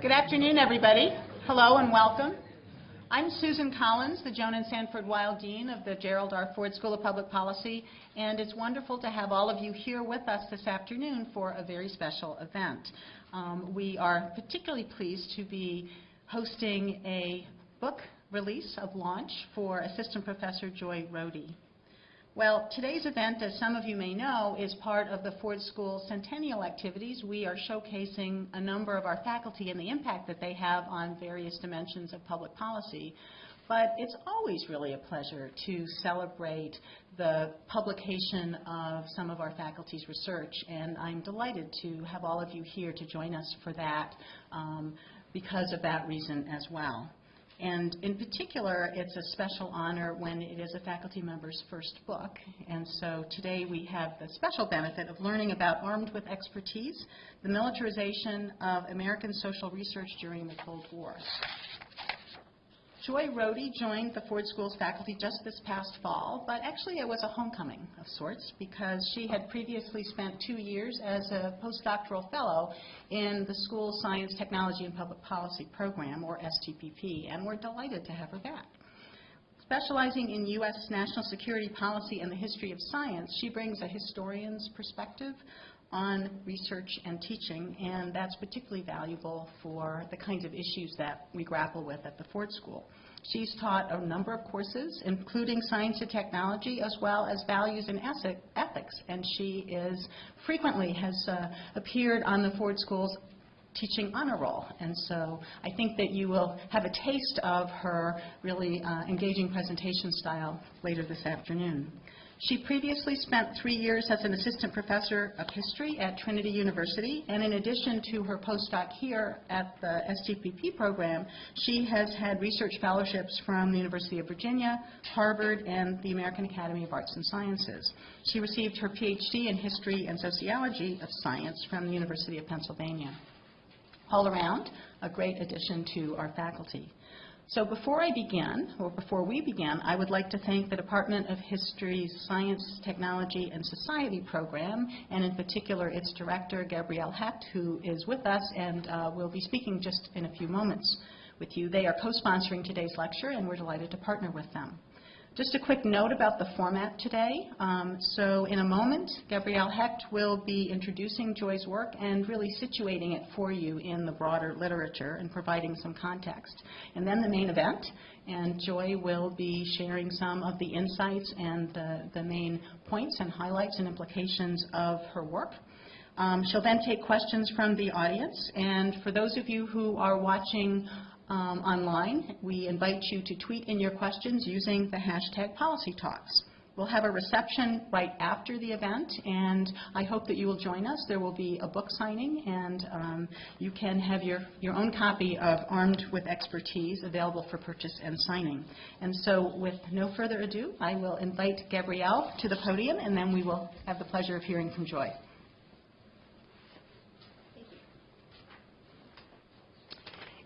Good afternoon, everybody. Hello and welcome. I'm Susan Collins, the Joan and Sanford Weill Dean of the Gerald R. Ford School of Public Policy, and it's wonderful to have all of you here with us this afternoon for a very special event. Um, we are particularly pleased to be hosting a book release of launch for Assistant Professor Joy Rohde. Well, today's event, as some of you may know, is part of the Ford School Centennial activities. We are showcasing a number of our faculty and the impact that they have on various dimensions of public policy. But it's always really a pleasure to celebrate the publication of some of our faculty's research, and I'm delighted to have all of you here to join us for that um, because of that reason as well. And in particular, it's a special honor when it is a faculty member's first book. And so today we have the special benefit of learning about Armed with Expertise, the militarization of American social research during the Cold War. Joy Rohde joined the Ford School's faculty just this past fall, but actually it was a homecoming of sorts because she had previously spent two years as a postdoctoral fellow in the school's Science, Technology, and Public Policy program, or STPP, and we're delighted to have her back. Specializing in U.S. national security policy and the history of science, she brings a historian's perspective on research and teaching, and that's particularly valuable for the kinds of issues that we grapple with at the Ford School. She's taught a number of courses, including science and technology, as well as values and ethics, and she is frequently has uh, appeared on the Ford School's teaching honor roll. And so I think that you will have a taste of her really uh, engaging presentation style later this afternoon. She previously spent three years as an assistant professor of history at Trinity University, and in addition to her postdoc here at the STPP program, she has had research fellowships from the University of Virginia, Harvard, and the American Academy of Arts and Sciences. She received her PhD in history and sociology of science from the University of Pennsylvania. All around, a great addition to our faculty. So before I begin, or before we begin, I would like to thank the Department of History's Science, Technology, and Society program, and in particular its director, Gabrielle Hecht, who is with us and uh, will be speaking just in a few moments with you. They are co-sponsoring today's lecture, and we're delighted to partner with them. Just a quick note about the format today. Um, so in a moment, Gabrielle Hecht will be introducing Joy's work and really situating it for you in the broader literature and providing some context. And then the main event, and Joy will be sharing some of the insights and the, the main points and highlights and implications of her work. Um, she'll then take questions from the audience, and for those of you who are watching um, online. We invite you to tweet in your questions using the hashtag PolicyTalks. We'll have a reception right after the event, and I hope that you will join us. There will be a book signing, and um, you can have your, your own copy of Armed with Expertise available for purchase and signing. And so with no further ado, I will invite Gabrielle to the podium, and then we will have the pleasure of hearing from Joy.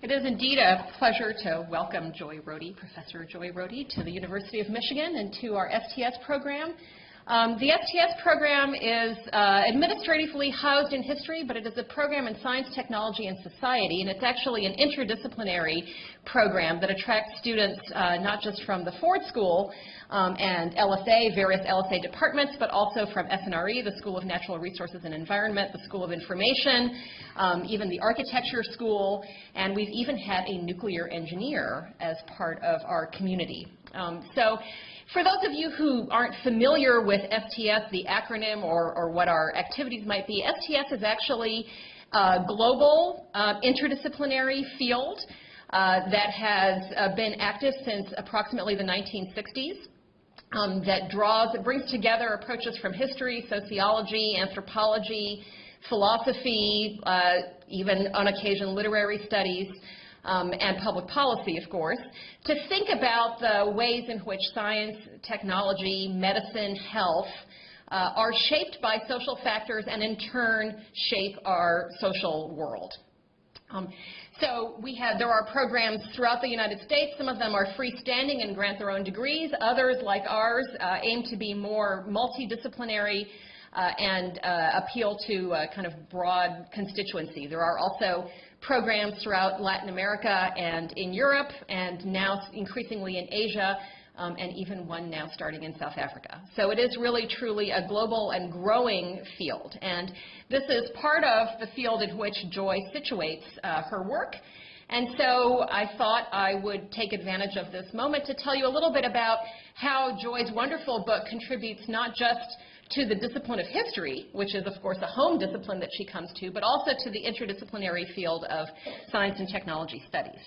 It is indeed a pleasure to welcome Joy Rohde, Professor Joy Rohde, to the University of Michigan and to our STS program. Um, the STS program is uh, administratively housed in history, but it is a program in science, technology, and society, and it's actually an interdisciplinary program that attracts students uh, not just from the Ford School um, and LSA, various LSA departments, but also from SNRE, the School of Natural Resources and Environment, the School of Information, um, even the Architecture School, and we've even had a nuclear engineer as part of our community. Um, so for those of you who aren't familiar with STS, the acronym or, or what our activities might be, STS is actually a global uh, interdisciplinary field that has uh, been active since approximately the 1960s. Um, that draws, it brings together approaches from history, sociology, anthropology, philosophy, uh, even on occasion literary studies, um, and public policy, of course, to think about the ways in which science, technology, medicine, health uh, are shaped by social factors and in turn shape our social world. Um, so we have, there are programs throughout the United States. Some of them are freestanding and grant their own degrees. Others, like ours, uh, aim to be more multidisciplinary uh, and uh, appeal to uh, kind of broad constituency. There are also programs throughout Latin America and in Europe, and now increasingly in Asia, um, and even one now starting in South Africa. So it is really truly a global and growing field. And this is part of the field in which Joy situates uh, her work. And so I thought I would take advantage of this moment to tell you a little bit about how Joy's wonderful book contributes not just to the discipline of history, which is, of course, a home discipline that she comes to, but also to the interdisciplinary field of science and technology studies.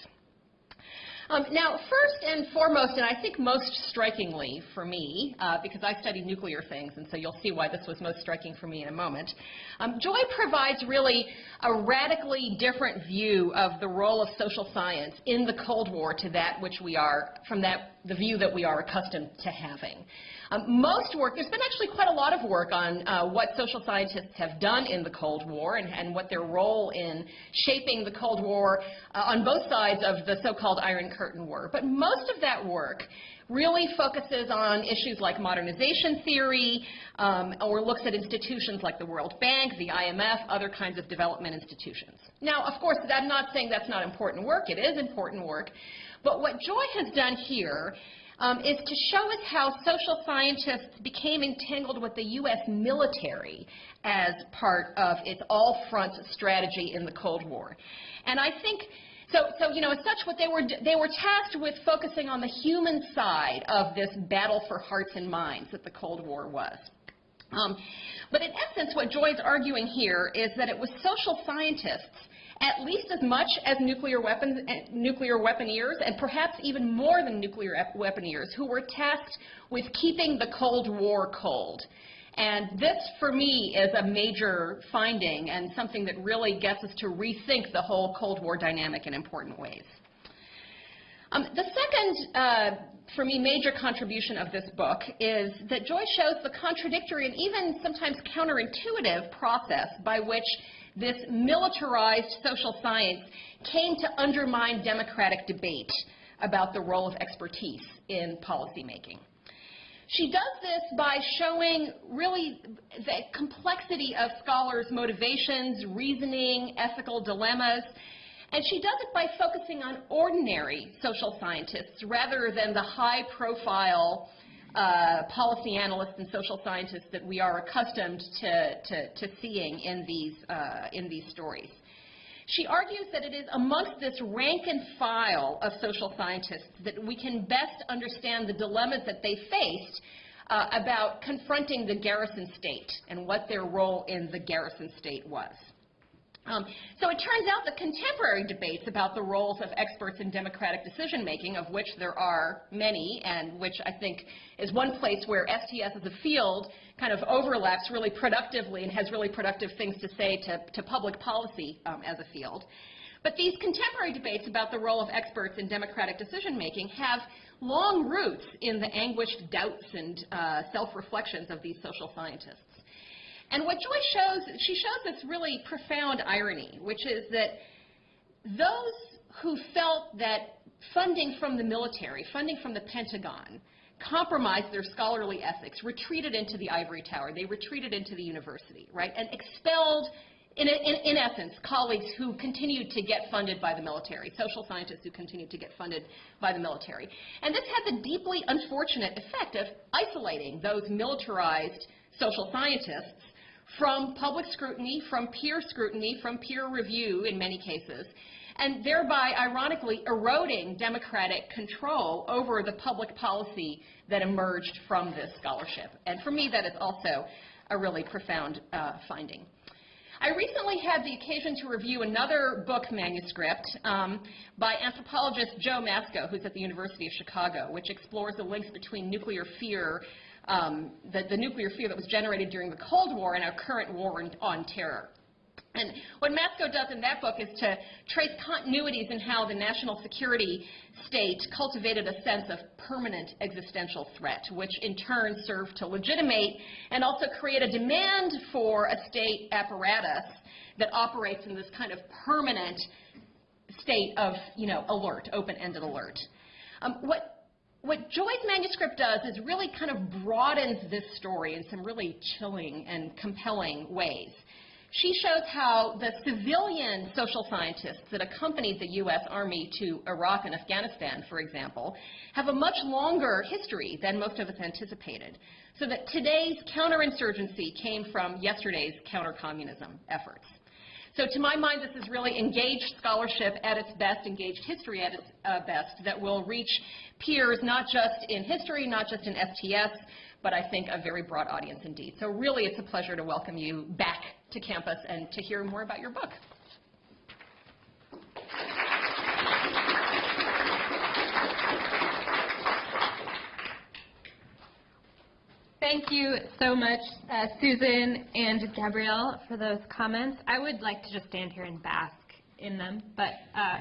Um, now, first and foremost, and I think most strikingly for me, uh, because I study nuclear things, and so you'll see why this was most striking for me in a moment, um, Joy provides really a radically different view of the role of social science in the Cold War to that which we are, from that, the view that we are accustomed to having. Um, most work, there's been actually quite a lot of work on uh, what social scientists have done in the Cold War and, and what their role in shaping the Cold War uh, on both sides of the so-called Iron Curtain were. But most of that work really focuses on issues like modernization theory um, or looks at institutions like the World Bank, the IMF, other kinds of development institutions. Now, of course, I'm not saying that's not important work. It is important work. But what Joy has done here um, is to show us how social scientists became entangled with the U.S. military as part of its all-front strategy in the Cold War. And I think so, so, you know, as such, what they were, they were tasked with focusing on the human side of this battle for hearts and minds that the Cold War was. Um, but in essence, what Joy's arguing here is that it was social scientists at least as much as nuclear weapons, nuclear weaponeers, and perhaps even more than nuclear weaponeers, who were tasked with keeping the Cold War cold. And this, for me, is a major finding and something that really gets us to rethink the whole Cold War dynamic in important ways. Um, the second, uh, for me, major contribution of this book is that Joy shows the contradictory and even sometimes counterintuitive process by which this militarized social science came to undermine democratic debate about the role of expertise in policymaking. She does this by showing really the complexity of scholars' motivations, reasoning, ethical dilemmas, and she does it by focusing on ordinary social scientists rather than the high-profile uh, policy analysts and social scientists that we are accustomed to, to, to seeing in these, uh, in these stories. She argues that it is amongst this rank and file of social scientists that we can best understand the dilemmas that they faced uh, about confronting the garrison state and what their role in the garrison state was. Um, so it turns out that contemporary debates about the roles of experts in democratic decision-making, of which there are many, and which I think is one place where STS as a field kind of overlaps really productively and has really productive things to say to, to public policy um, as a field. But these contemporary debates about the role of experts in democratic decision-making have long roots in the anguished doubts and uh, self-reflections of these social scientists. And what Joy shows, she shows this really profound irony, which is that those who felt that funding from the military, funding from the Pentagon, compromised their scholarly ethics, retreated into the ivory tower, they retreated into the university, right, and expelled, in, in, in essence, colleagues who continued to get funded by the military, social scientists who continued to get funded by the military. And this had the deeply unfortunate effect of isolating those militarized social scientists from public scrutiny, from peer scrutiny, from peer review in many cases, and thereby, ironically, eroding democratic control over the public policy that emerged from this scholarship. And for me, that is also a really profound uh, finding. I recently had the occasion to review another book manuscript um, by anthropologist Joe Masco, who's at the University of Chicago, which explores the links between nuclear fear um, the, the nuclear fear that was generated during the Cold War and our current war on, on terror. And what Masco does in that book is to trace continuities in how the national security state cultivated a sense of permanent existential threat, which in turn served to legitimate and also create a demand for a state apparatus that operates in this kind of permanent state of, you know, alert, open-ended alert. Um, what what Joy's manuscript does is really kind of broadens this story in some really chilling and compelling ways. She shows how the civilian social scientists that accompanied the U.S. Army to Iraq and Afghanistan, for example, have a much longer history than most of us anticipated. So that today's counterinsurgency came from yesterday's counter-communism efforts. So to my mind, this is really engaged scholarship at its best, engaged history at its uh, best, that will reach peers not just in history, not just in STS, but I think a very broad audience indeed. So really, it's a pleasure to welcome you back to campus and to hear more about your book. Thank you so much, uh, Susan and Gabrielle, for those comments. I would like to just stand here and bask in them, but uh,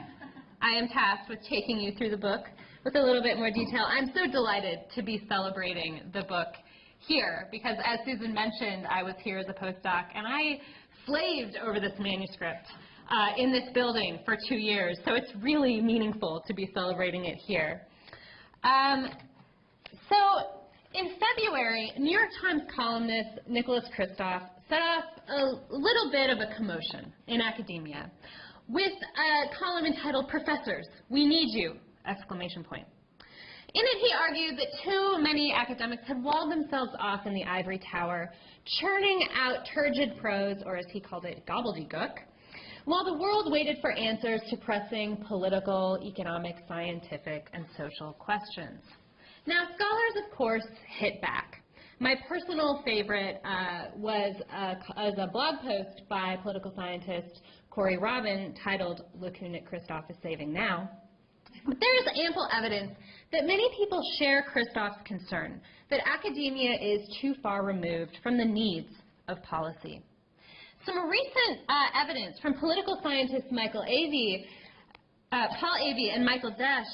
I am tasked with taking you through the book with a little bit more detail. I'm so delighted to be celebrating the book here because, as Susan mentioned, I was here as a postdoc and I slaved over this manuscript uh, in this building for two years, so it's really meaningful to be celebrating it here. Um, so in February, New York Times columnist Nicholas Kristof set off a little bit of a commotion in academia with a column entitled Professors, We Need You! exclamation point. In it, he argued that too many academics had walled themselves off in the ivory tower, churning out turgid prose, or as he called it, gobbledygook, while the world waited for answers to pressing political, economic, scientific, and social questions. Now, scholars, of course, hit back. My personal favorite uh, was a, a blog post by political scientist Corey Robin titled Look Who Nick Kristof is Saving Now. But there is ample evidence that many people share Kristof's concern that academia is too far removed from the needs of policy. Some recent uh, evidence from political scientists Michael Avey, uh, Paul Avey and Michael Desch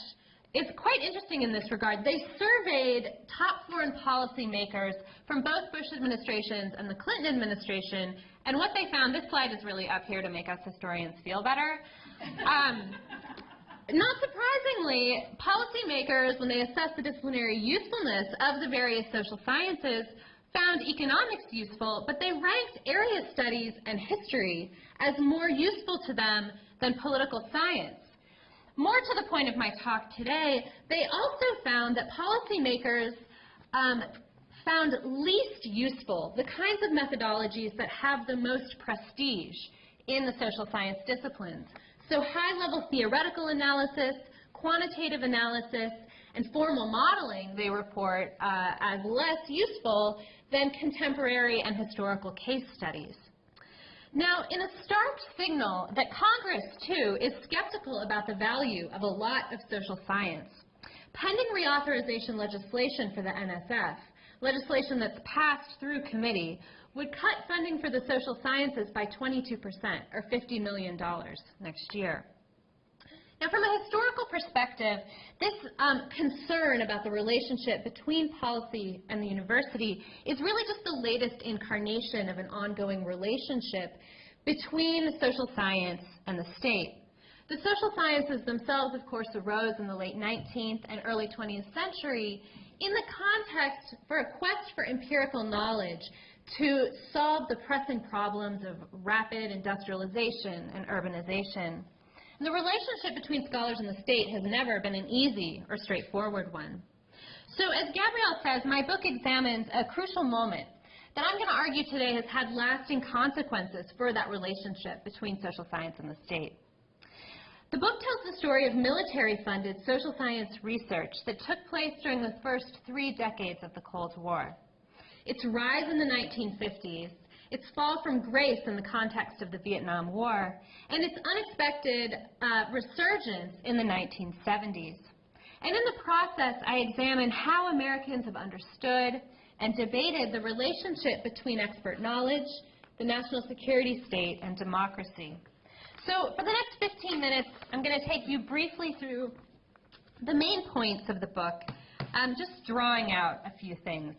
is quite interesting in this regard. They surveyed top foreign policy makers from both Bush administrations and the Clinton administration, and what they found, this slide is really up here to make us historians feel better. Um, not surprisingly, policymakers, when they assessed the disciplinary usefulness of the various social sciences, found economics useful, but they ranked area studies and history as more useful to them than political science. More to the point of my talk today, they also found that policymakers um, found least useful the kinds of methodologies that have the most prestige in the social science disciplines. So high-level theoretical analysis, quantitative analysis, and formal modeling they report uh, as less useful than contemporary and historical case studies. Now, in a stark signal that Congress, too, is skeptical about the value of a lot of social science, pending reauthorization legislation for the NSF, legislation that's passed through committee, would cut funding for the social sciences by 22%, or $50 million next year. Now, from a historical perspective, this um, concern about the relationship between policy and the university is really just the latest incarnation of an ongoing relationship between the social science and the state. The social sciences themselves, of course, arose in the late 19th and early 20th century in the context for a quest for empirical knowledge to solve the pressing problems of rapid industrialization and urbanization. The relationship between scholars and the state has never been an easy or straightforward one. So as Gabrielle says, my book examines a crucial moment that I'm going to argue today has had lasting consequences for that relationship between social science and the state. The book tells the story of military-funded social science research that took place during the first three decades of the Cold War. Its rise in the 1950s, its fall from grace in the context of the Vietnam War, and its unexpected uh, resurgence in the 1970s. And in the process, I examine how Americans have understood and debated the relationship between expert knowledge, the national security state, and democracy. So for the next 15 minutes, I'm going to take you briefly through the main points of the book, um, just drawing out a few things.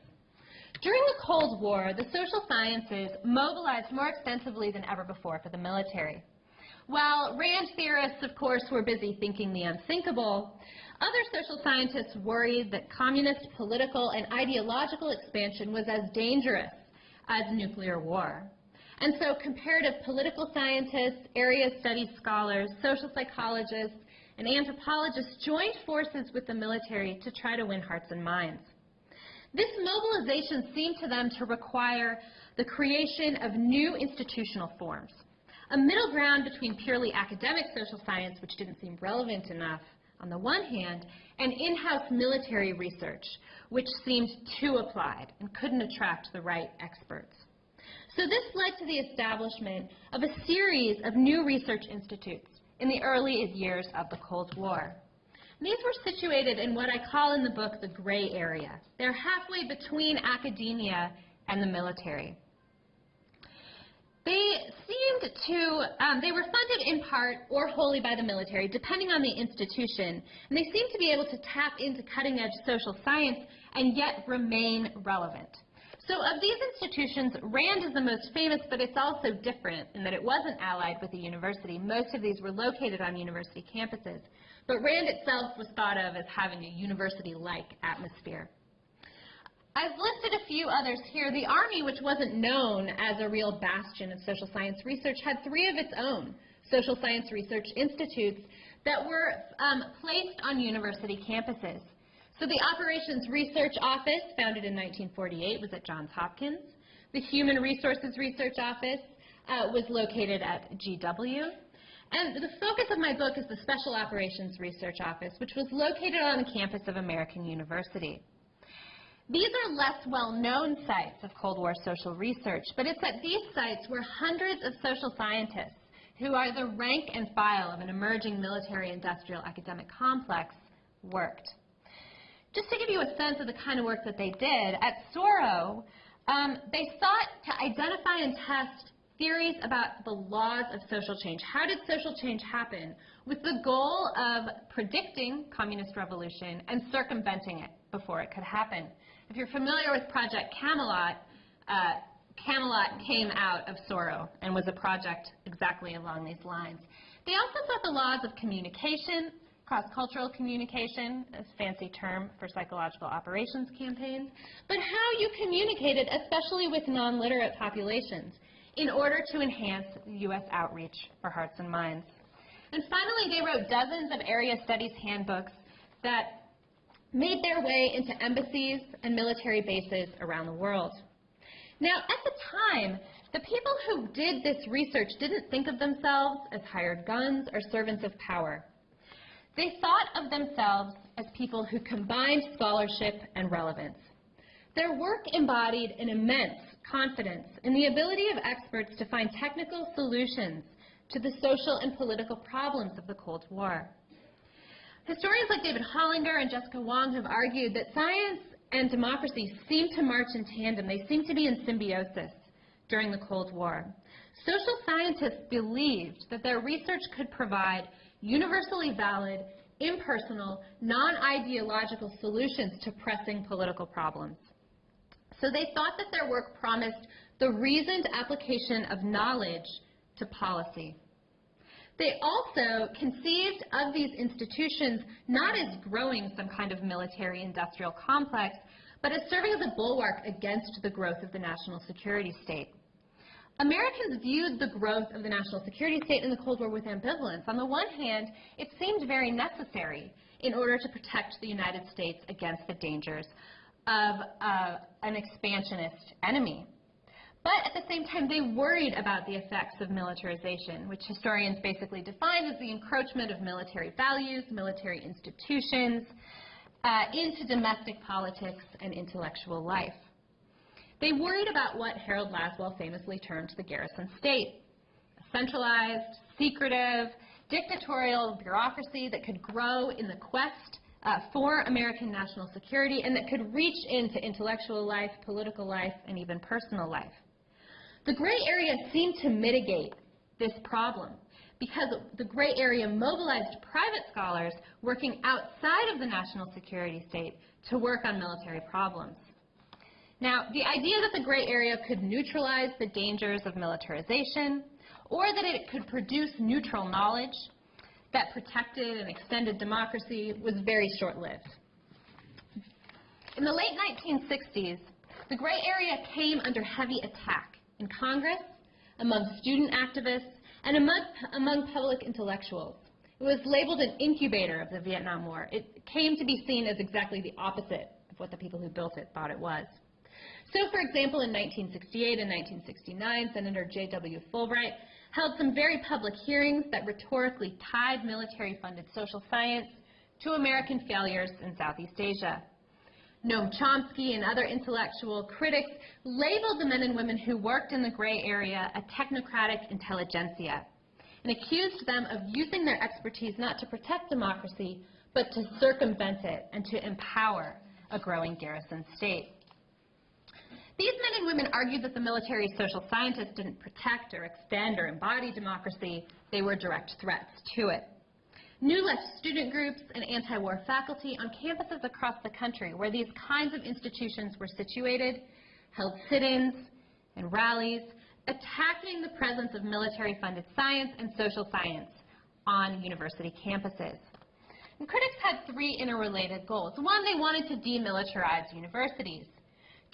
During the Cold War, the social sciences mobilized more extensively than ever before for the military. While RAND theorists, of course, were busy thinking the unthinkable, other social scientists worried that communist political and ideological expansion was as dangerous as nuclear war. And so comparative political scientists, area studies scholars, social psychologists, and anthropologists joined forces with the military to try to win hearts and minds. This mobilization seemed to them to require the creation of new institutional forms, a middle ground between purely academic social science, which didn't seem relevant enough on the one hand, and in-house military research, which seemed too applied and couldn't attract the right experts. So this led to the establishment of a series of new research institutes in the early years of the Cold War. These were situated in what I call in the book the gray area. They're halfway between academia and the military. They seemed to, um, they were funded in part or wholly by the military, depending on the institution, and they seemed to be able to tap into cutting-edge social science and yet remain relevant. So of these institutions, RAND is the most famous, but it's also different in that it wasn't allied with a university. Most of these were located on university campuses. But RAND itself was thought of as having a university-like atmosphere. I've listed a few others here. The Army, which wasn't known as a real bastion of social science research, had three of its own social science research institutes that were um, placed on university campuses. So the Operations Research Office, founded in 1948, was at Johns Hopkins. The Human Resources Research Office uh, was located at GW. And the focus of my book is the Special Operations Research Office, which was located on the campus of American University. These are less well-known sites of Cold War social research, but it's at these sites where hundreds of social scientists, who are the rank and file of an emerging military-industrial academic complex, worked. Just to give you a sense of the kind of work that they did, at SORO, um, they sought to identify and test theories about the laws of social change. How did social change happen? With the goal of predicting communist revolution and circumventing it before it could happen. If you're familiar with Project Camelot, uh, Camelot came out of SORO and was a project exactly along these lines. They also sought the laws of communication, cross-cultural communication, a fancy term for psychological operations campaigns, but how you communicated, especially with non-literate populations, in order to enhance U.S. outreach for hearts and minds. And finally, they wrote dozens of area studies handbooks that made their way into embassies and military bases around the world. Now, at the time, the people who did this research didn't think of themselves as hired guns or servants of power. They thought of themselves as people who combined scholarship and relevance. Their work embodied an immense confidence in the ability of experts to find technical solutions to the social and political problems of the Cold War. Historians like David Hollinger and Jessica Wang have argued that science and democracy seem to march in tandem. They seem to be in symbiosis during the Cold War. Social scientists believed that their research could provide universally valid, impersonal, non-ideological solutions to pressing political problems. So they thought that their work promised the reasoned application of knowledge to policy. They also conceived of these institutions not as growing some kind of military-industrial complex, but as serving as a bulwark against the growth of the national security state. Americans viewed the growth of the national security state in the Cold War with ambivalence. On the one hand, it seemed very necessary in order to protect the United States against the dangers of uh, an expansionist enemy. But at the same time, they worried about the effects of militarization, which historians basically define as the encroachment of military values, military institutions, uh, into domestic politics and intellectual life. They worried about what Harold Lasswell famously termed the garrison state, a centralized, secretive, dictatorial bureaucracy that could grow in the quest uh, for American national security and that could reach into intellectual life, political life, and even personal life. The gray area seemed to mitigate this problem because the gray area mobilized private scholars working outside of the national security state to work on military problems. Now, the idea that the gray area could neutralize the dangers of militarization or that it could produce neutral knowledge that protected and extended democracy was very short-lived. In the late 1960s, the gray area came under heavy attack in Congress among student activists, and among, among public intellectuals. It was labeled an incubator of the Vietnam War. It came to be seen as exactly the opposite of what the people who built it thought it was. So, for example, in 1968 and 1969, Senator J.W. Fulbright held some very public hearings that rhetorically tied military-funded social science to American failures in Southeast Asia. Noam Chomsky and other intellectual critics labeled the men and women who worked in the gray area a technocratic intelligentsia and accused them of using their expertise not to protect democracy, but to circumvent it and to empower a growing garrison state. These men and women argued that the military social scientists didn't protect or extend or embody democracy, they were direct threats to it. New left student groups and anti-war faculty on campuses across the country where these kinds of institutions were situated held sit-ins and rallies attacking the presence of military-funded science and social science on university campuses. And critics had three interrelated goals. One, they wanted to demilitarize universities.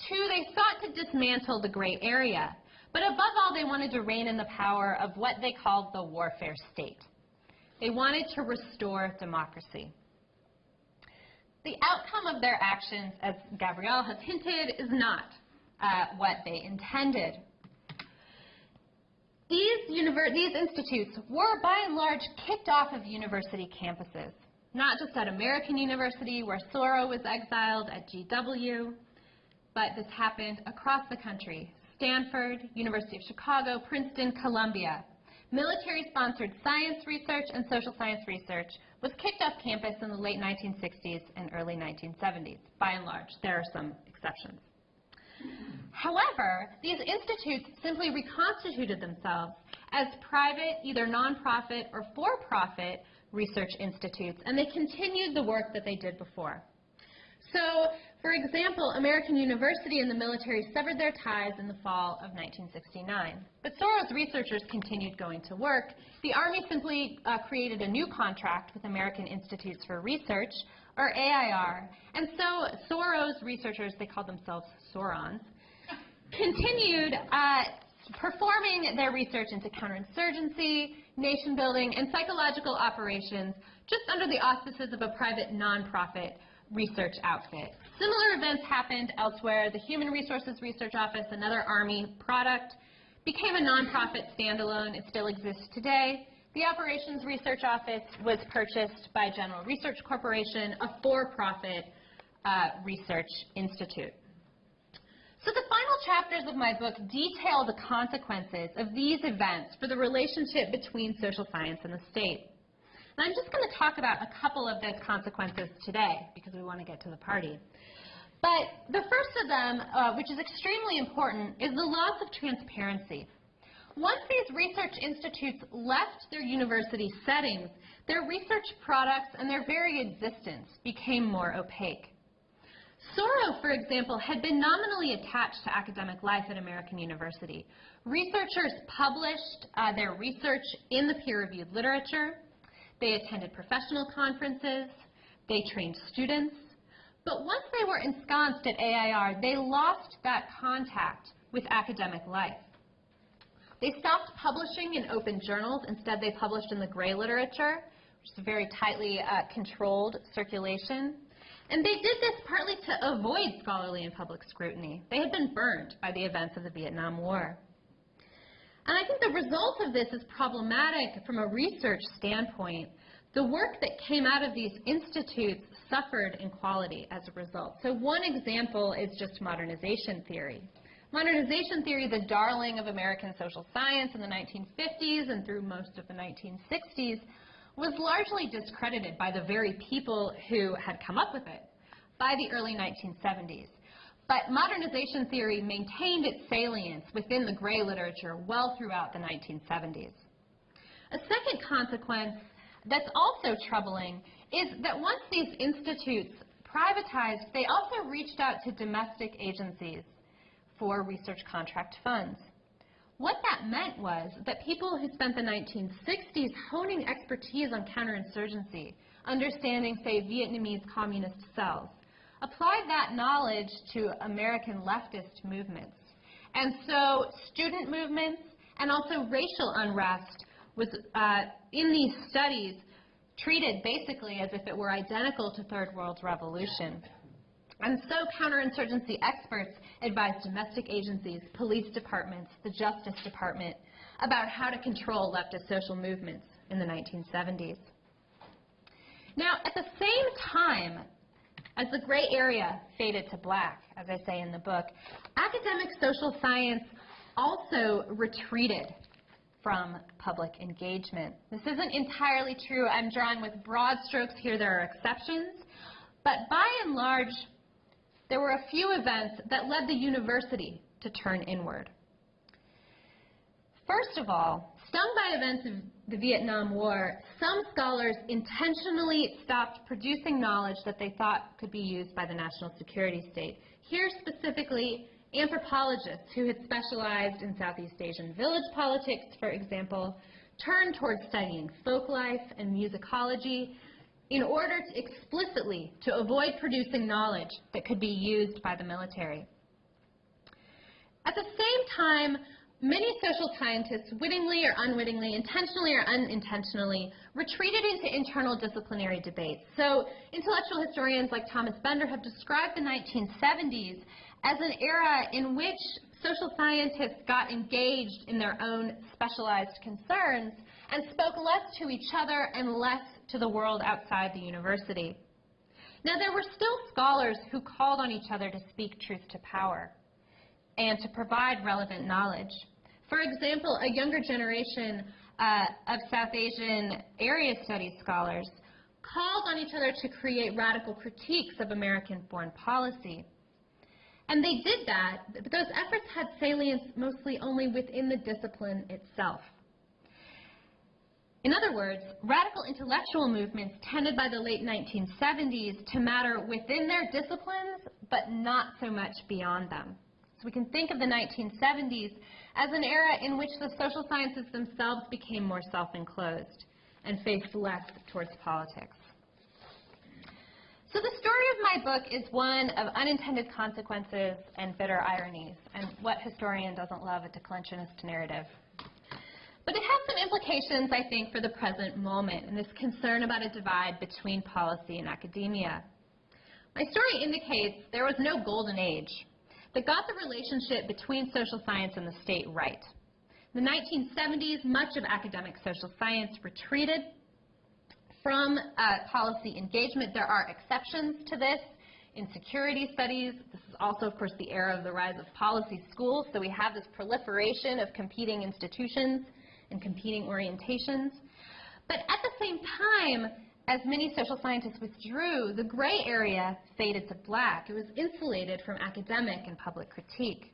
Two, they sought to dismantle the gray area. But above all, they wanted to rein in the power of what they called the warfare state. They wanted to restore democracy. The outcome of their actions, as Gabrielle has hinted, is not uh, what they intended. These, these institutes were, by and large, kicked off of university campuses, not just at American University, where SORO was exiled, at GW, but this happened across the country. Stanford, University of Chicago, Princeton, Columbia. Military-sponsored science research and social science research was kicked off campus in the late 1960s and early 1970s, by and large. There are some exceptions. However, these institutes simply reconstituted themselves as private, either nonprofit or for-profit research institutes, and they continued the work that they did before. So, for example, American University and the military severed their ties in the fall of 1969. But SORO's researchers continued going to work. The Army simply uh, created a new contract with American Institutes for Research, or AIR, and so SORO's researchers, they called themselves Sorons, continued uh, performing their research into counterinsurgency, nation building, and psychological operations just under the auspices of a private nonprofit research outfit. Similar events happened elsewhere. The Human Resources Research Office, another Army product, became a nonprofit standalone. It still exists today. The Operations Research Office was purchased by General Research Corporation, a for-profit uh, research institute. So the final chapters of my book detail the consequences of these events for the relationship between social science and the state. And I'm just going to talk about a couple of those consequences today because we want to get to the party. But the first of them, uh, which is extremely important, is the loss of transparency. Once these research institutes left their university settings, their research products and their very existence became more opaque. SORO, for example, had been nominally attached to academic life at American University. Researchers published uh, their research in the peer-reviewed literature. They attended professional conferences. They trained students. But once they were ensconced at AIR, they lost that contact with academic life. They stopped publishing in open journals. Instead, they published in the gray literature, which is a very tightly uh, controlled circulation. And they did this partly to avoid scholarly and public scrutiny. They had been burned by the events of the Vietnam War. And I think the result of this is problematic from a research standpoint. The work that came out of these institutes suffered in quality as a result. So one example is just modernization theory. Modernization theory, the darling of American social science in the 1950s and through most of the 1960s, was largely discredited by the very people who had come up with it by the early 1970s. But modernization theory maintained its salience within the gray literature well throughout the 1970s. A second consequence that's also troubling is that once these institutes privatized, they also reached out to domestic agencies for research contract funds. What that meant was that people who spent the 1960s honing expertise on counterinsurgency, understanding, say, Vietnamese communist cells, applied that knowledge to American leftist movements. And so student movements and also racial unrest was, uh, in these studies, treated basically as if it were identical to Third World Revolution. And so counterinsurgency experts advised domestic agencies, police departments, the Justice Department about how to control leftist social movements in the 1970s. Now, at the same time as the gray area faded to black, as I say in the book, academic social science also retreated from public engagement. This isn't entirely true. I'm drawing with broad strokes here. There are exceptions. But by and large, there were a few events that led the university to turn inward. First of all, stung by events of the Vietnam War, some scholars intentionally stopped producing knowledge that they thought could be used by the national security state. Here specifically, anthropologists who had specialized in Southeast Asian village politics, for example, turned towards studying folk life and musicology in order to explicitly to avoid producing knowledge that could be used by the military. At the same time, many social scientists, wittingly or unwittingly, intentionally or unintentionally, retreated into internal disciplinary debates. So intellectual historians like Thomas Bender have described the 1970s as an era in which social scientists got engaged in their own specialized concerns and spoke less to each other and less to the world outside the university. Now, there were still scholars who called on each other to speak truth to power and to provide relevant knowledge. For example, a younger generation uh, of South Asian area studies scholars called on each other to create radical critiques of American foreign policy. And they did that, but those efforts had salience mostly only within the discipline itself. In other words, radical intellectual movements tended by the late 1970s to matter within their disciplines, but not so much beyond them. So we can think of the 1970s as an era in which the social sciences themselves became more self-enclosed and faced less towards politics. So the story of my book is one of unintended consequences and bitter ironies, and what historian doesn't love a declensionist narrative? But it has some implications, I think, for the present moment and this concern about a divide between policy and academia. My story indicates there was no golden age that got the relationship between social science and the state right. In the 1970s, much of academic social science retreated from uh, policy engagement. There are exceptions to this in security studies. This is also, of course, the era of the rise of policy schools, so we have this proliferation of competing institutions and competing orientations. But at the same time, as many social scientists withdrew, the gray area faded to black. It was insulated from academic and public critique.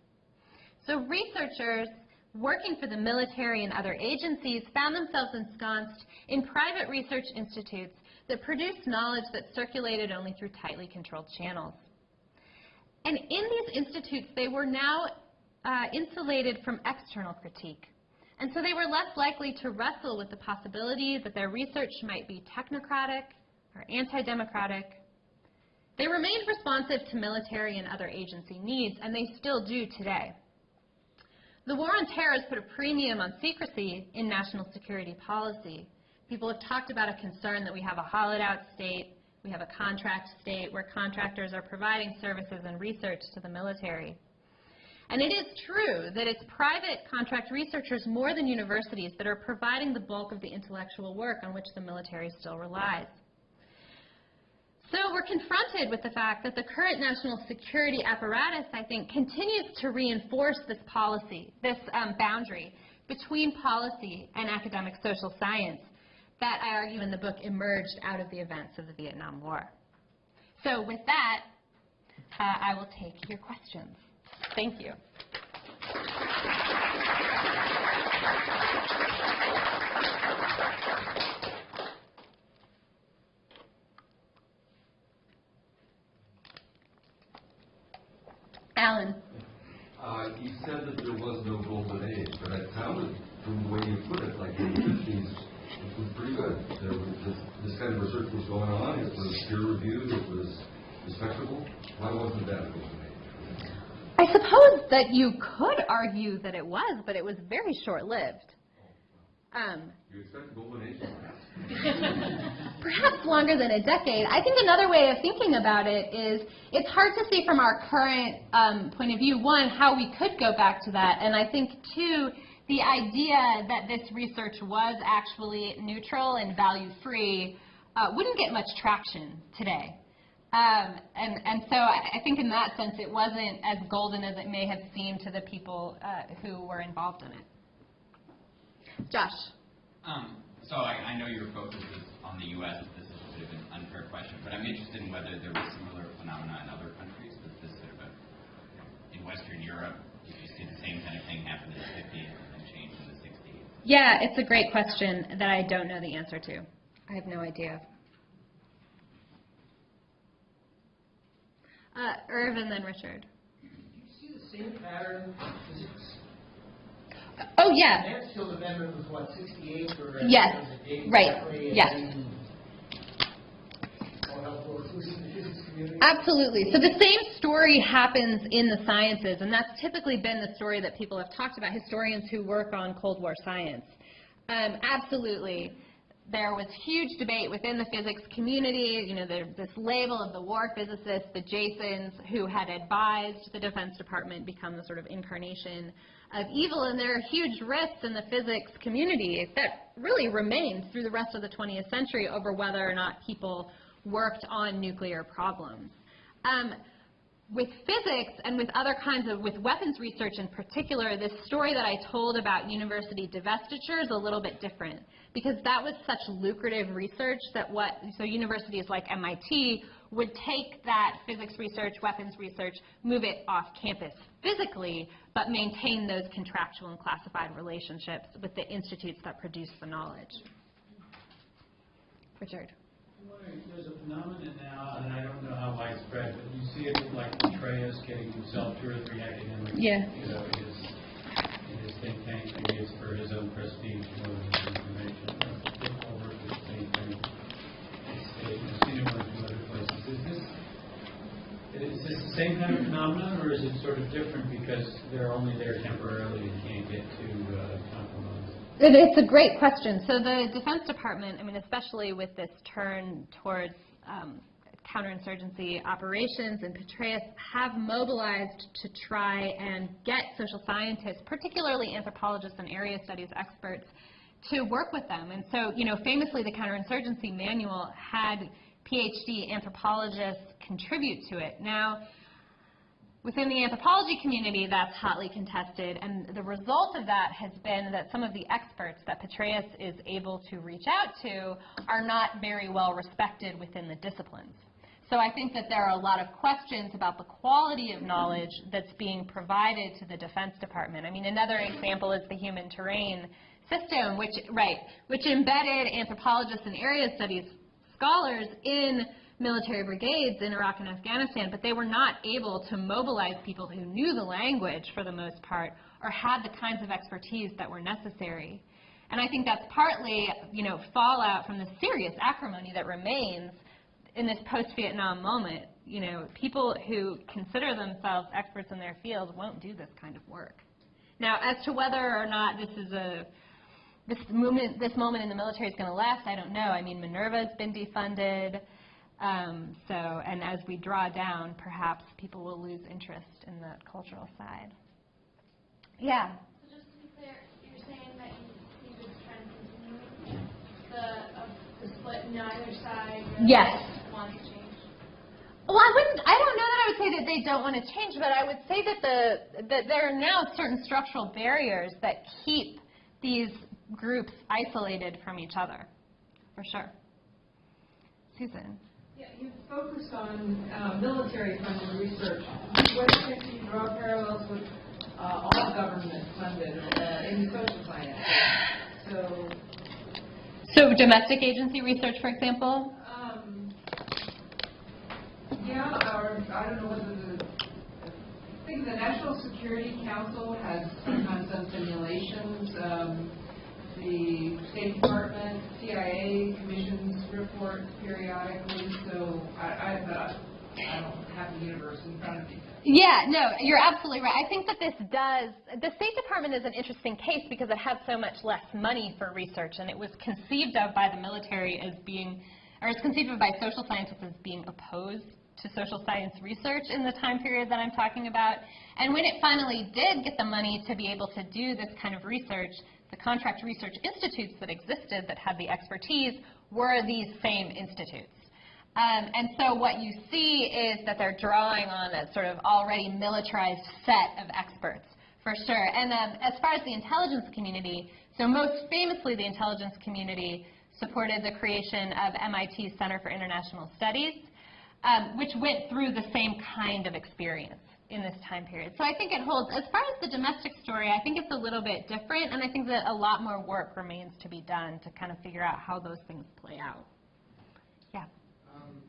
So researchers working for the military and other agencies found themselves ensconced in private research institutes that produced knowledge that circulated only through tightly controlled channels. And in these institutes, they were now uh, insulated from external critique. And so they were less likely to wrestle with the possibility that their research might be technocratic or anti-democratic. They remained responsive to military and other agency needs, and they still do today. The war on terror has put a premium on secrecy in national security policy. People have talked about a concern that we have a hollowed out state, we have a contract state where contractors are providing services and research to the military. And it is true that it's private contract researchers more than universities that are providing the bulk of the intellectual work on which the military still relies. So we're confronted with the fact that the current national security apparatus, I think, continues to reinforce this policy, this um, boundary between policy and academic social science that I argue in the book emerged out of the events of the Vietnam War. So with that, uh, I will take your questions. Thank you. Alan. Uh, you said that there was no golden age, but it sounded, from the way you put it, like in the fifties, it was pretty good. There was, this, this kind of research was going on, it was peer reviewed, it was respectable. Why wasn't that a golden age? I suppose that you could argue that it was, but it was very short-lived. Um, You expect golden age perhaps longer than a decade. I think another way of thinking about it is it's hard to see from our current um, point of view, one, how we could go back to that, and I think, two, the idea that this research was actually neutral and value-free uh, wouldn't get much traction today. Um, and, and so I, I think in that sense it wasn't as golden as it may have seemed to the people uh, who were involved in it. Josh. Um, so I, I know your focus is on the U.S. This is a bit of an unfair question, but I'm interested in whether there were similar phenomena in other countries. Was this sort of a, in Western Europe, did you see the same kind of thing happen in the 50s and then change in the 60s? Yeah, it's a great question that I don't know the answer to. I have no idea. Uh, Irv and then Richard. You see the same pattern? Oh, yeah. Mansfield Amendment was what, 68 or? Yes, was it date right, yes. then All health more inclusive in the physics community? Absolutely. So the same story happens in the sciences, and that's typically been the story that people have talked about, historians who work on Cold War science. Um, absolutely. There was huge debate within the physics community, you know, there, this label of the war physicists, the Jasons, who had advised the Defense Department become the sort of incarnation of evil, and there are huge rifts in the physics community that really remained through the rest of the 20th century over whether or not people worked on nuclear problems. Um, with physics and with other kinds of, with weapons research in particular, this story that I told about university divestiture is a little bit different because that was such lucrative research that what, so universities like MIT would take that physics research, weapons research, move it off campus physically, but maintain those contractual and classified relationships with the institutes that produce the knowledge. Richard. There's a phenomenon now, and I don't know how widespread, but you see it like Petraeus getting himself two or three academic, Yeah. you know, in his, in his think tank, maybe it's for his own prestige more than his information. Workers, the same thing. It's, You've seen it or two other places. Is this, is this the same kind of phenomenon, or is it sort of different because they're only there temporarily and can't get to uh, compromise? It- It's a great question. So the Defense Department, I mean, especially with this turn towards um, counterinsurgency operations and Petraeus, have mobilized to try and get social scientists, particularly anthropologists and area studies experts, to work with them. And so, you know, famously, the counterinsurgency manual had PhD anthropologists contribute to it. Now, Within the anthropology community, that's hotly contested, and the result of that has been that some of the experts that Petraeus is able to reach out to are not very well respected within the disciplines. So I think that there are a lot of questions about the quality of knowledge that's being provided to the Defense Department. I mean, another example is the human terrain system, which, right, which embedded anthropologists and area studies scholars in military brigades in Iraq and Afghanistan, but they were not able to mobilize people who knew the language for the most part or had the kinds of expertise that were necessary. And I think that's partly, you know, fallout from the serious acrimony that remains in this post-Vietnam moment. You know, people who consider themselves experts in their field won't do this kind of work. Now, as to whether or not this is a this moment, this moment in the military is going to last, I don't know. I mean, Minerva's been defunded. Um, so, and as we draw down, perhaps people will lose interest in the cultural side. Yeah. So just to be clear, you're saying that you see this trend continuing, the, of the split in either side? Yes. Wants to change? Well, I wouldn't. I don't know that I would say that they don't want to change, but I would say that the that there are now certain structural barriers that keep these groups isolated from each other, for sure. Susan. Yeah, you focused on uh, military-funded research. What extent do you draw parallels with uh, all government-funded uh, in social science? So, So domestic agency research, for example. Yeah, or I don't know whether the, I think the National Security Council has sometimes done simulations. Um, the State Department, CIA commissions reports periodically, so I, I, but I don't have the universe in front of me. Yeah, no, you're absolutely right. I think that this does, the State Department is an interesting case because it had so much less money for research and it was conceived of by the military as being, or it's conceived of by social scientists as being opposed to social science research in the time period that I'm talking about. And when it finally did get the money to be able to do this kind of research, the contract research institutes that existed that had the expertise were these same institutes. Um, and so what you see is that they're drawing on a sort of already militarized set of experts, for sure. And um, as far as the intelligence community, so most famously the intelligence community supported the creation of MIT's Center for International Studies, um, which went through the same kind of experience in this time period. So I think it holds, as far as the domestic story, I think it's a little bit different, and I think that a lot more work remains to be done to kind of figure out how those things play out. Yeah. Um,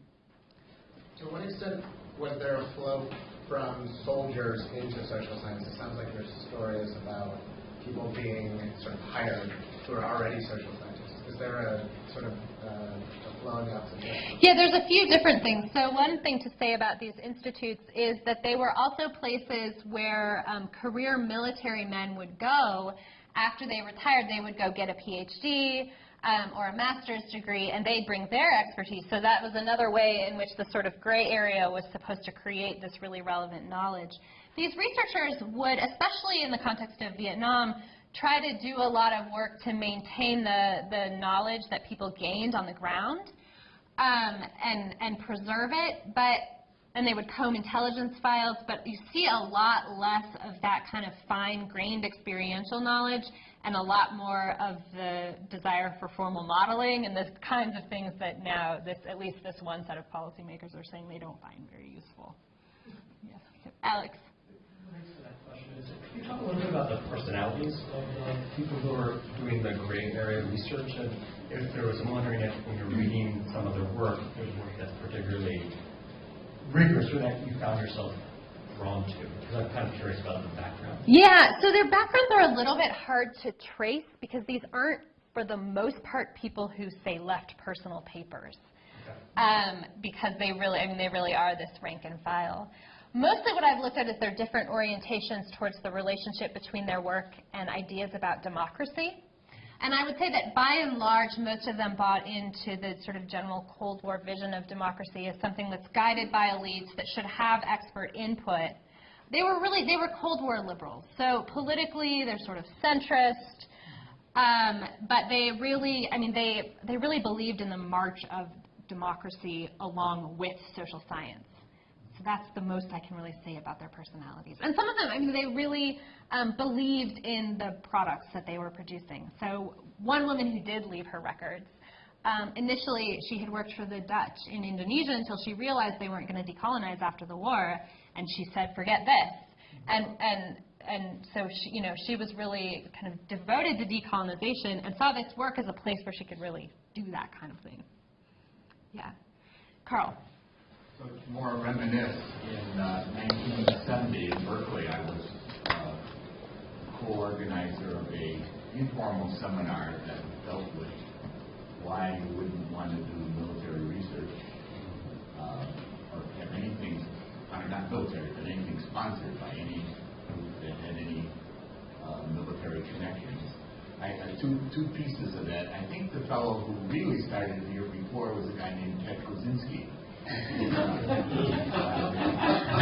To what extent was there a flow from soldiers into social science? It sounds like story is about people being sort of hired who are already social scientists. Is there a sort of uh, Yeah, there's a few different things. So one thing to say about these institutes is that they were also places where um, career military men would go after they retired. They would go get a PhD um, or a master's degree, and they'd bring their expertise. So that was another way in which the sort of gray area was supposed to create this really relevant knowledge. These researchers would, especially in the context of Vietnam, try to do a lot of work to maintain the, the knowledge that people gained on the ground um, and, and preserve it, but, and they would comb intelligence files, but you see a lot less of that kind of fine-grained experiential knowledge and a lot more of the desire for formal modeling and the kinds of things that now, this, at least this one set of policymakers are saying they don't find very useful. Yes. Alex. Thanks for that question. Is it- Can you talk a little bit about the personalities of uh, people who are doing the gray area research? And if there was, I'm wondering if when you're reading some of their work, there's work that's particularly rigorous or that you found yourself drawn to? Because I'm kind of curious about the background. Yeah, so their backgrounds are a little bit hard to trace because these aren't, for the most part, people who, say, left personal papers. Um, because they really, I mean, they really are this rank and file. Mostly what I've looked at is their different orientations towards the relationship between their work and ideas about democracy. And I would say that by and large, most of them bought into the sort of general Cold War vision of democracy as something that's guided by elites that should have expert input. They were really, they were Cold War liberals. So politically, they're sort of centrist. Um, but they really, I mean, they, they really believed in the march of democracy along with social science. That's the most I can really say about their personalities. And some of them, I mean, they really um, believed in the products that they were producing. So one woman who did leave her records, um, initially she had worked for the Dutch in Indonesia until she realized they weren't going to decolonize after the war, and she said, forget this. And, and, and so she, you know, she was really kind of devoted to decolonization and saw this work as a place where she could really do that kind of thing. Yeah. Carl. More reminisce, in uh, 1970 in Berkeley, I was uh, co-organizer of a informal seminar that dealt with why you wouldn't want to do military research uh, or have anything, uh, not military, but anything sponsored by any group that had any uh, military connections. I had two, two pieces of that. I think the fellow who really started the year before was a guy named Ted Kaczynski.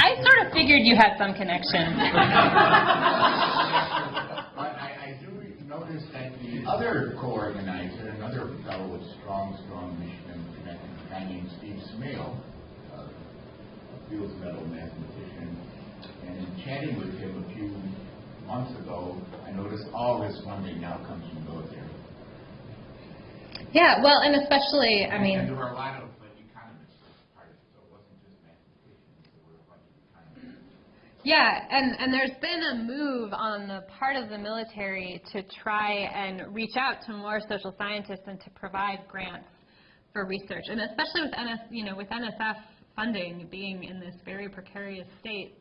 I sort of figured you had some connection. But I, I do notice that the other co-organizer, another fellow with strong, strong Michigan connection, a guy named Steve Smale, uh, a Fields Medal mathematician, and in chatting with him a few months ago, I noticed all this funding now comes from military. Yeah, well, and especially, I And mean, there were a lot of uh, economists as part of it, so it wasn't just mathematicians, there were a bunch of economists. Yeah, and, and there's been a move on the part of the military to try and reach out to more social scientists and to provide grants for research, and especially with NS, you know, with NSF funding being in this very precarious state.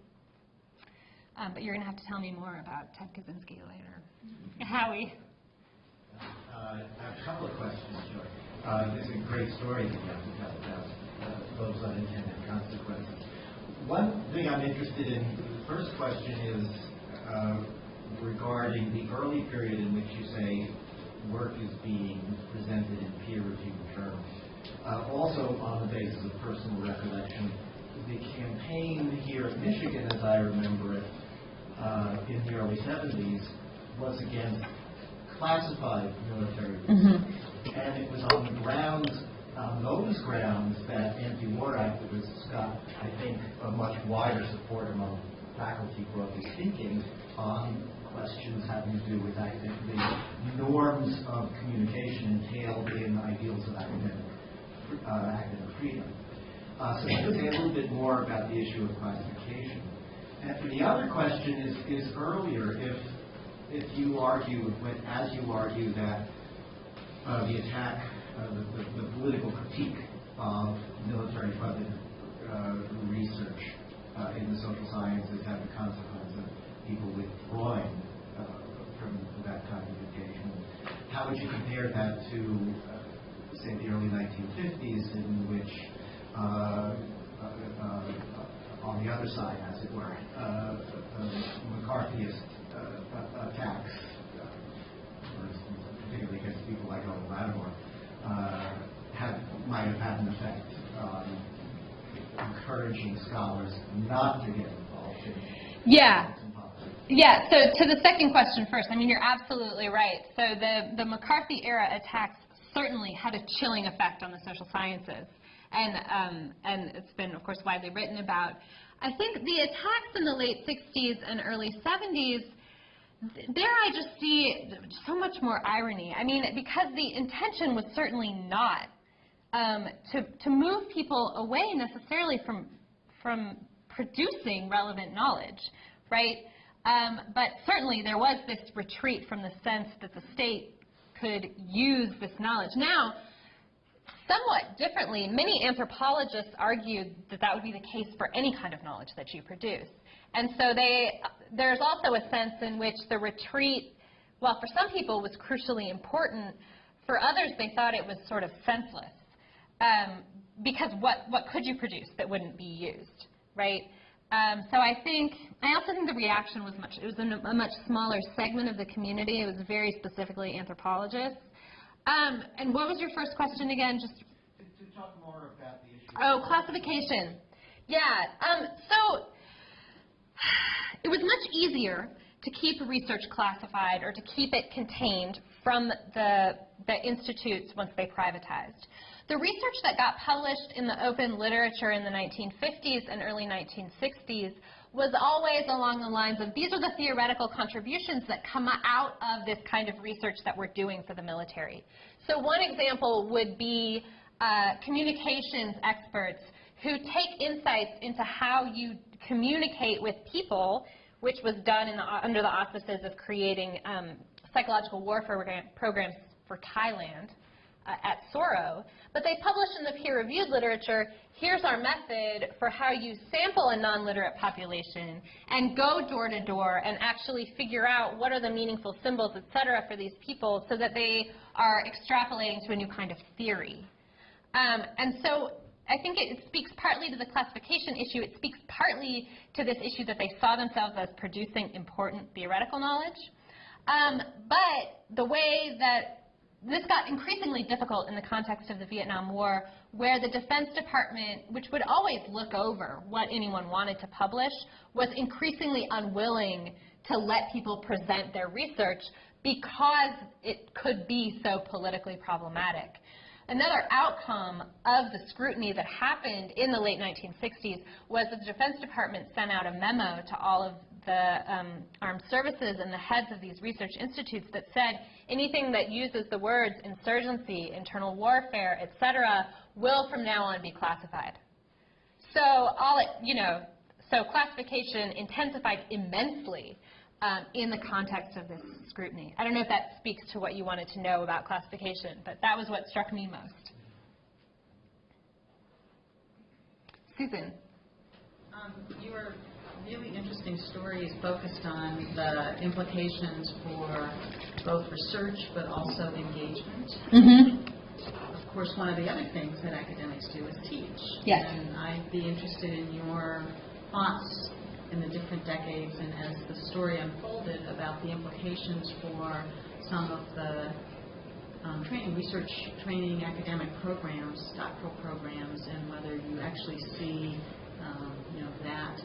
Um, but you're going to have to tell me more about Ted Kaczynski later. Howie. Uh, a couple of questions, Joy. Uh, It's a great story to tell about uh, those unintended consequences. One thing I'm interested in, the first question is uh, regarding the early period in which you say work is being presented in peer-reviewed terms. Uh, Also, on the basis of personal recollection, the campaign here in Michigan, as I remember it, uh, in the early 70s, was against classified military research. And it was on the grounds, on those grounds, that anti-war activists got, I think, a much wider support among faculty, broadly speaking, on questions having to do with the norms of communication entailed in ideals of academic, uh, academic freedom. Uh, so I would say a little bit more about the issue of classification. And the other question is, is earlier, if, if you argue, when- as you argue that uh, the attack, uh, the, the, the political critique of military funded uh, research uh, in the social sciences have the consequence of people withdrawing uh, from that kind of engagement. How would you compare that to, uh, say, the early 1950s in which, uh, uh, uh, on the other side, as it were, McCarthyist attacks, for instance, particularly against people like Owen Lattimore, might have had an effect on encouraging scholars not to get involved in Yeah. Yeah, so to the second question first, I mean, you're absolutely right. So the, the McCarthy era attacks certainly had a chilling effect on the social sciences. And, um, and it's been, of course, widely written about. I think the attacks in the late 60s and early 70s, there I just see so much more irony. I mean, because the intention was certainly not um, to, to move people away necessarily from, from producing relevant knowledge, right? Um, but certainly there was this retreat from the sense that the state could use this knowledge. Now, somewhat differently, many anthropologists argued that that would be the case for any kind of knowledge that you produce. And so they, there's also a sense in which the retreat, well, for some people was crucially important, for others they thought it was sort of senseless. Um, because what, what could you produce that wouldn't be used, right? Um, so I think, I also think the reaction was much, it was a, a much smaller segment of the community. It was very specifically anthropologists. Um, and what was your first question again? Just To, to talk more about the issue. Oh, classification. Yeah. Um, so it was much easier to keep research classified or to keep it contained from the, the institutes once they privatized. The research that got published in the open literature in the 1950s and early 1960s was always along the lines of these are the theoretical contributions that come out of this kind of research that we're doing for the military. So one example would be uh, communications experts who take insights into how you communicate with people, which was done in the, under the auspices of creating um, psychological warfare programs for Thailand uh, at SORO. But they published in the peer-reviewed literature, here's our method for how you sample a non-literate population and go door to door and actually figure out what are the meaningful symbols, et cetera, for these people so that they are extrapolating to a new kind of theory. Um, and so I think it, it speaks partly to the classification issue. It speaks partly to this issue that they saw themselves as producing important theoretical knowledge. Um, but the way that this got increasingly difficult in the context of the Vietnam War, where the Defense Department, which would always look over what anyone wanted to publish, was increasingly unwilling to let people present their research because it could be so politically problematic. Another outcome of the scrutiny that happened in the late 1960s was that the Defense Department sent out a memo to all of the um, armed services and the heads of these research institutes that said anything that uses the words insurgency, internal warfare, etc., will from now on be classified. So all it, you know, so classification intensified immensely um, in the context of this scrutiny. I don't know if that speaks to what you wanted to know about classification, but that was what struck me most. Susan. Um, you were really interesting stories focused on the implications for both research but also engagement. Of course, one of the other things that academics do is teach. Yes. And I'd be interested in your thoughts in the different decades and as the story unfolded about the implications for some of the um, training, research training, academic programs, doctoral programs, and whether you actually see, um, you know, that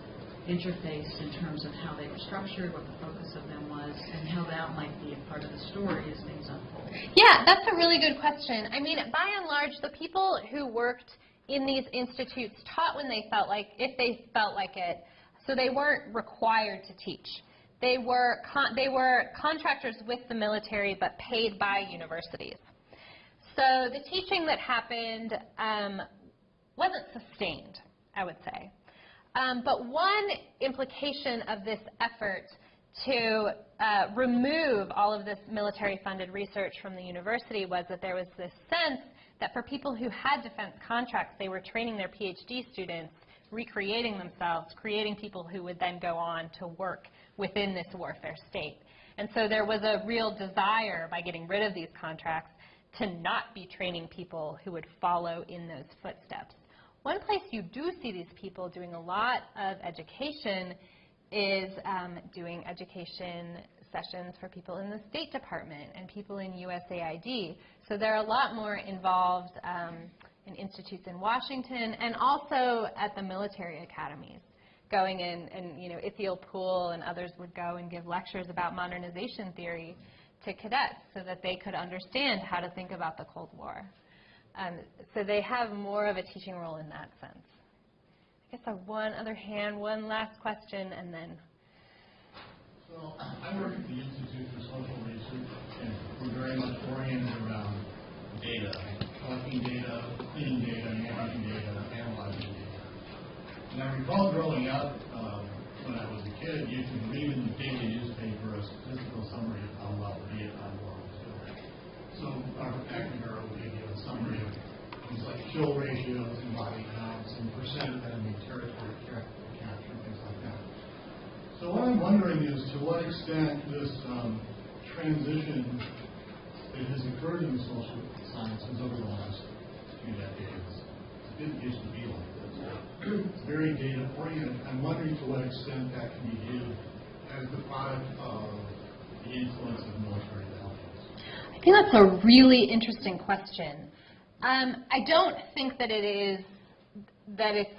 interface in terms of how they were structured, what the focus of them was, and how that might be a part of the story as things unfold. Yeah, that's a really good question. I mean, by and large, the people who worked in these institutes taught when they felt like, if they felt like it, so they weren't required to teach. They were, they were contractors with the military but paid by universities. So the teaching that happened um, wasn't sustained, I would say. Um, but one implication of this effort to uh, remove all of this military-funded research from the university was that there was this sense that for people who had defense contracts, they were training their PhD students, recreating themselves, creating people who would then go on to work within this warfare state. And so there was a real desire by getting rid of these contracts to not be training people who would follow in those footsteps. One place you do see these people doing a lot of education is um, doing education sessions for people in the State Department and people in USAID. So they're a lot more involved um, in institutes in Washington and also at the military academies. Going in, and you know, Ithiel Pool and others would go and give lectures about modernization theory to cadets so that they could understand how to think about the Cold War. Um, so they have more of a teaching role in that sense. I guess I have one other hand, one last question, and then. So I work at the Institute for Social Research, and we're very much oriented around data, collecting data, cleaning data, managing data, analyzing data. And I recall growing up, um, when I was a kid, you could read in the daily newspaper a statistical summary of how well the Vietnam War was doing. So Robert McNamara would give you a summary of things like kill ratios and body counts and percent of enemy territory cap- capture, things like that. So what I'm wondering is to what extent this um, transition that has occurred in the social sciences over the last few decades, didn't used to be like this. It's very data oriented. I'm wondering to what extent that can be viewed as the product of the influence of military values. I think that's a really interesting question. Um, I don't think that it is that it's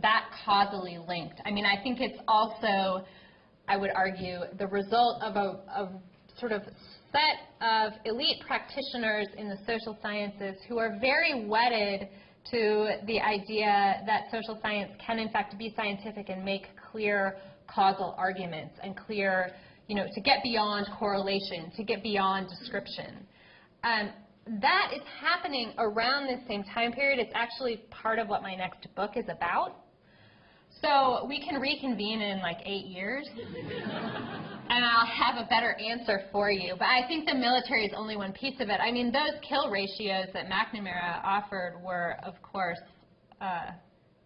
that causally linked. I mean, I think it's also, I would argue, the result of a, a sort of set of elite practitioners in the social sciences who are very wedded to the idea that social science can in fact be scientific and make clear causal arguments and clear, you know, to get beyond correlation, to get beyond description. Um, that is happening around this same time period. It's actually part of what my next book is about. So we can reconvene in like eight years, and I'll have a better answer for you. But I think the military is only one piece of it. I mean, those kill ratios that McNamara offered were, of course, uh,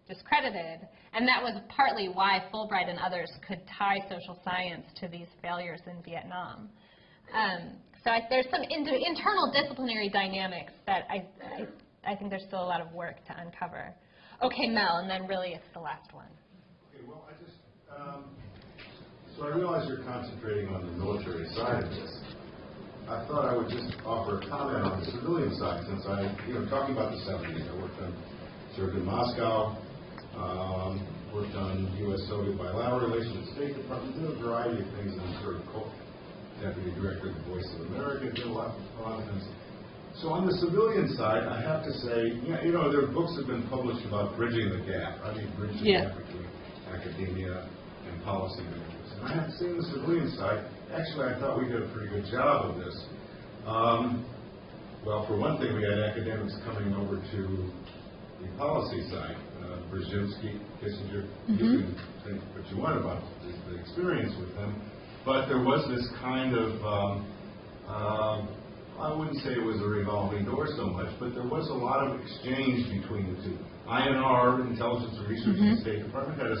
discredited, and that was partly why Fulbright and others could tie social science to these failures in Vietnam. Um, so I, there's some in, internal disciplinary dynamics that I, I, I think there's still a lot of work to uncover. Okay, Mel, and then really it's the last one. Okay, well, I just, um, so I realize you're concentrating on the military side of this. I thought I would just offer a comment on the civilian side, since I, you know, talking about the seventies, I worked on, served in Moscow, um, worked on U.S.-Soviet bilateral relations, State Department, did a variety of things, and sort of deputy director of the Voice of America, did a lot of a lot of things. So on the civilian side, I have to say, yeah, you know, there are books have been published about bridging the gap. I mean, bridging the gap between academia policymakers. And I have to say, on the civilian side, actually, I thought we did a pretty good job of this. Um, well, for one thing, we had academics coming over to the policy side. Uh, Brzezinski, Kissinger, you can think what you want about the, the experience with them. But there was this kind of, um, um, I wouldn't say it was a revolving door so much, but there was a lot of exchange between the two. INR, Intelligence and Research and State Department, had a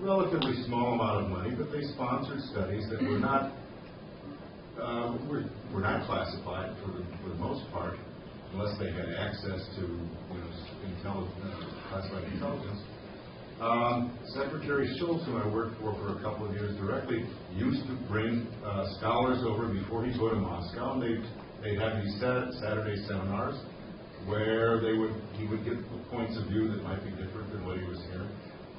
relatively small amount of money, but they sponsored studies that were not, uh, were, were not classified for the, for the most part, unless they had access to, you know, intelligence, uh, classified intelligence. Um, Secretary Shultz, who I worked for for a couple of years directly, used to bring uh, scholars over before he'd go to Moscow, and they'd, they'd have these Sat- Saturday seminars where they would, he would get points of view that might be different than what he was hearing.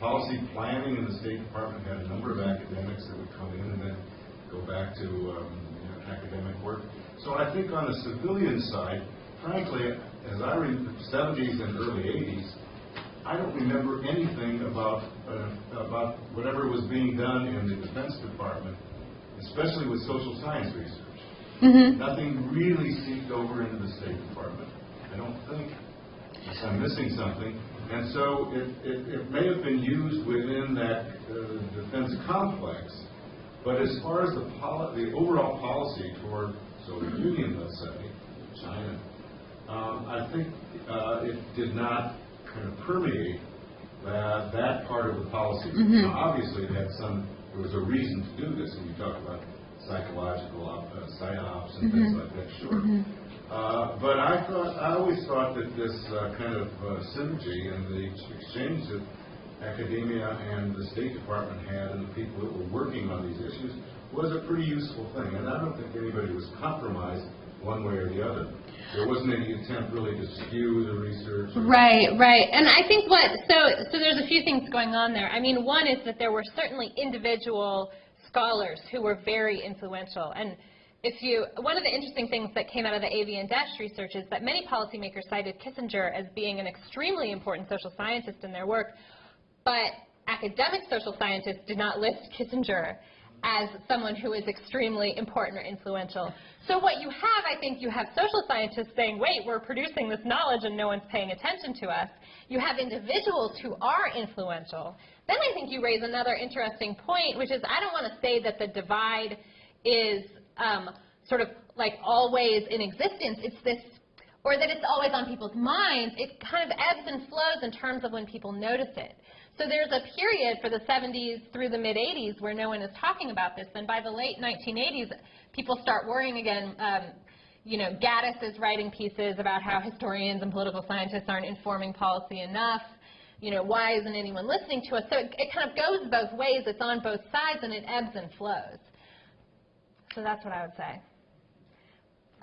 Policy planning in the State Department had a number of academics that would come in and then go back to um, you know, academic work. So I think on the civilian side, frankly, as I read the 70s and early 80s, I don't remember anything about, uh, about whatever was being done in the Defense Department, especially with social science research. Mhm. Nothing really seeped over into the State Department, I don't think, unless I'm missing something. And so it, it, it may have been used within that uh, defense complex, but as far as the the overall policy toward Soviet Union, let's say, China, um, I think uh, it did not kind of permeate that, that part of the policy. Mhm. Now, Obviously, it had some, there was a reason to do this, and you talk about psychological op- uh, psyops and things Mhm. like that, sure. Mhm. Uh, But I thought, I always thought that this uh, kind of uh, synergy and the exchange that academia and the State Department had and the people that were working on these issues was a pretty useful thing. And I don't think anybody was compromised one way or the other. There wasn't any attempt really to skew the research. Right, right. And I think what, so, so there's a few things going on there. I mean, one is that there were certainly individual scholars who were very influential. And if you, one of the interesting things that came out of the Avey and Desch research is that many policymakers cited Kissinger as being an extremely important social scientist in their work, but academic social scientists did not list Kissinger as someone who is extremely important or influential. So what you have, I think, you have social scientists saying, wait, we're producing this knowledge and no one's paying attention to us. You have individuals who are influential. Then I think you raise another interesting point, which is I don't want to say that the divide is um, sort of like always in existence. It's this, or that it's always on people's minds. It kind of ebbs and flows in terms of when people notice it. So there's a period for the 70s through the mid-80s where no one is talking about this. And by the late 1980s, people start worrying again. Um, you know, Gaddis is writing pieces about how historians and political scientists aren't informing policy enough. You know, why isn't anyone listening to us? So it, it kind of goes both ways. It's on both sides, and it ebbs and flows. So that's what I would say.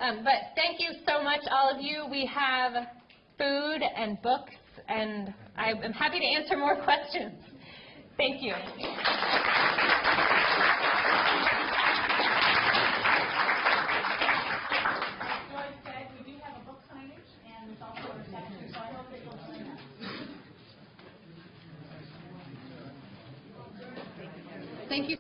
Um, but thank you so much, all of you. We have food and books, and I am happy to answer more questions. Thank you. Thank you.